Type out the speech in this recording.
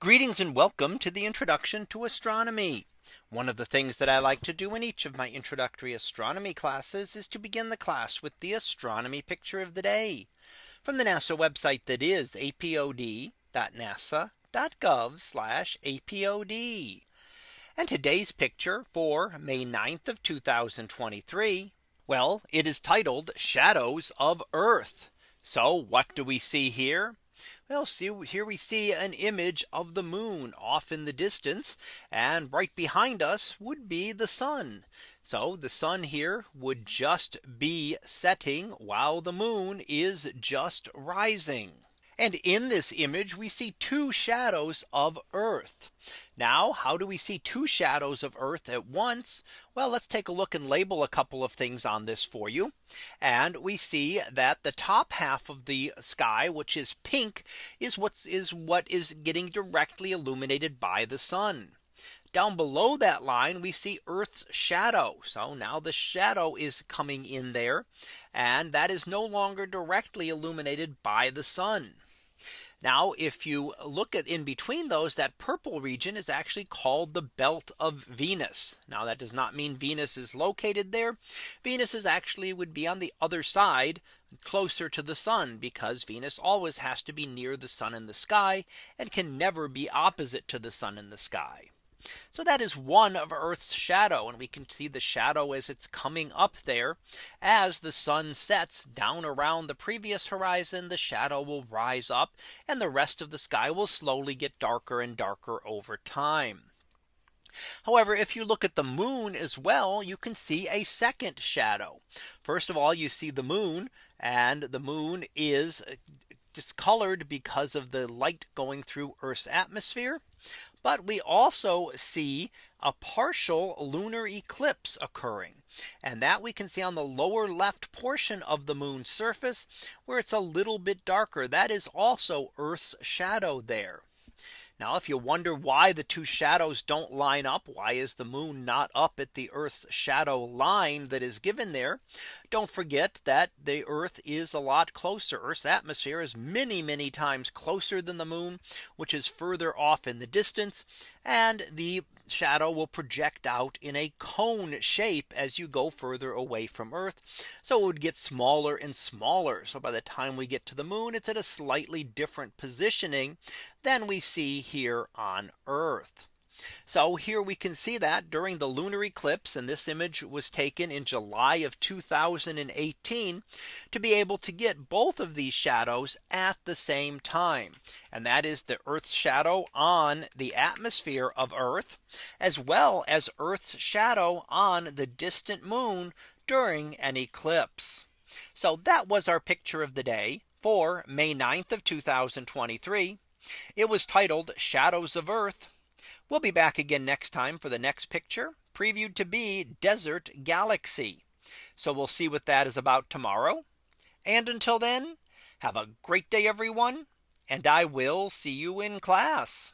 Greetings and welcome to the introduction to astronomy. One of the things that I like to do in each of my introductory astronomy classes is to begin the class with the astronomy picture of the day from the NASA website that is apod.nasa.gov apod. And today's picture for May 9th of 2023. Well, it is titled shadows of Earth. So what do we see here? Well, see here we see an image of the moon off in the distance and right behind us would be the sun. So the sun here would just be setting while the moon is just rising. And in this image we see two shadows of Earth. Now how do we see two shadows of Earth at once? Well, let's take a look and label a couple of things on this for you. And we see that the top half of the sky, which is pink, is what is what is getting directly illuminated by the sun. Down below that line, we see Earth's shadow. So now the shadow is coming in there. And that is no longer directly illuminated by the sun. Now if you look at in between those that purple region is actually called the belt of Venus. Now that does not mean Venus is located there. Venus is actually would be on the other side closer to the sun because Venus always has to be near the sun in the sky and can never be opposite to the sun in the sky. So that is one of Earth's shadow. And we can see the shadow as it's coming up there. As the sun sets down around the previous horizon, the shadow will rise up and the rest of the sky will slowly get darker and darker over time. However, if you look at the moon as well, you can see a second shadow. First of all, you see the moon and the moon is discolored because of the light going through Earth's atmosphere. But we also see a partial lunar eclipse occurring. And that we can see on the lower left portion of the moon's surface where it's a little bit darker. That is also Earth's shadow there. Now if you wonder why the two shadows don't line up, why is the moon not up at the Earth's shadow line that is given there? Don't forget that the Earth is a lot closer. Earth's atmosphere is many, many times closer than the moon, which is further off in the distance. And the shadow will project out in a cone shape as you go further away from Earth. So it would get smaller and smaller. So by the time we get to the moon, it's at a slightly different positioning than we see here on Earth. So here we can see that during the lunar eclipse and this image was taken in July of 2018 to be able to get both of these shadows at the same time. And that is the Earth's shadow on the atmosphere of Earth as well as Earth's shadow on the distant moon during an eclipse. So that was our picture of the day for May 9th of 2023. It was titled Shadows of Earth. We'll be back again next time for the next picture previewed to be Desert Galaxy. So we'll see what that is about tomorrow. And until then, have a great day, everyone. And I will see you in class.